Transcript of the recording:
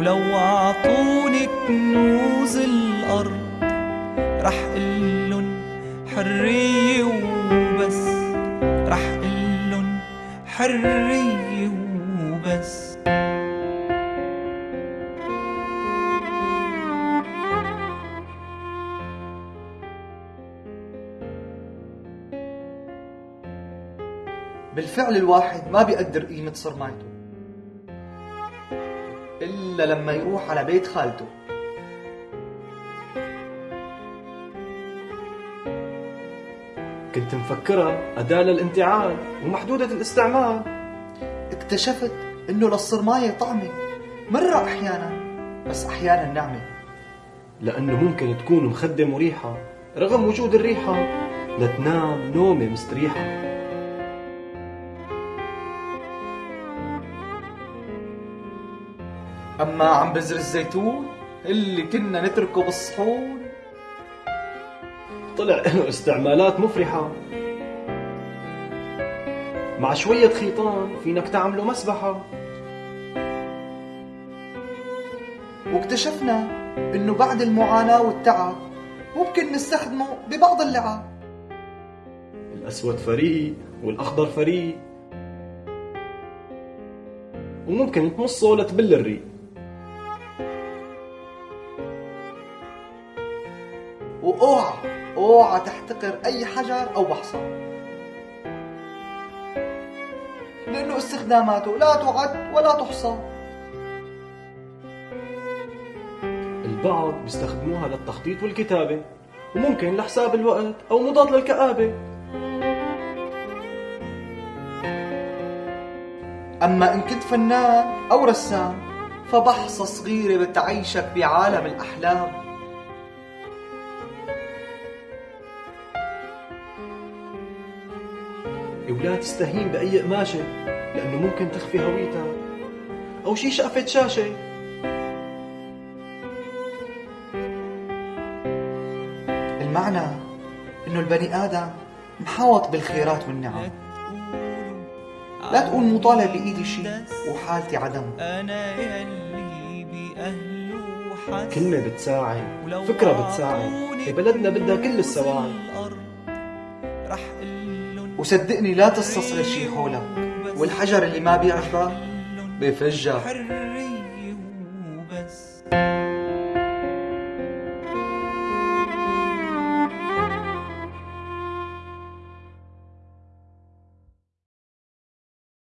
ولو عطوني كنوز الأرض رح قلن حرية وبس. رح قلن حرية وبس. بالفعل الواحد ما بيقدر قيمة صرمايته. إلا لما يروح على بيت خالته. كنت مفكرها أداة للانتعال ومحدودة الاستعمال. اكتشفت إنه للصرماية طعمة مرة أحيانا بس أحيانا نعمة لأنه ممكن تكون مخدة مريحة رغم وجود الريحة. لتنام نومة مستريحة. أما عم بذر الزيتون اللي كنا نتركه بالصحون. طلع له استعمالات مفرحة. مع شوية خيطان فينك تعمله مسبحة. واكتشفنا إنه بعد المعاناة والتعب ممكن نستخدمه ببعض اللعاب الأسود فريق والأخضر فريق. وممكن تمصه لتبل الريق. وأوعى أوعى تحتقر أي حجر أو بحصى لأنه استخداماته لا تعد ولا تحصى. البعض بيستخدموها للتخطيط والكتابة وممكن لحساب الوقت أو مضاد للكآبة. أما إن كنت فنان أو رسام فبحصى صغيرة بتعيشك بعالم ولا تستهين بأي قماشة لأنه ممكن تخفي هويتها. أو شي شقفة شاشة. المعنى إنه البني آدم محاوط بالخيرات والنعم. لا تقول مو طالع بإيدي شي وحالتي عدم. أنا يلي بأهله كلمة بتساعد فكرة بتساعد. بلدنا بدها كل الأرض رح وصدقني لا تستصغر شي حولك. والحجر اللي ما بيعرفك بفجر. حرية وبس.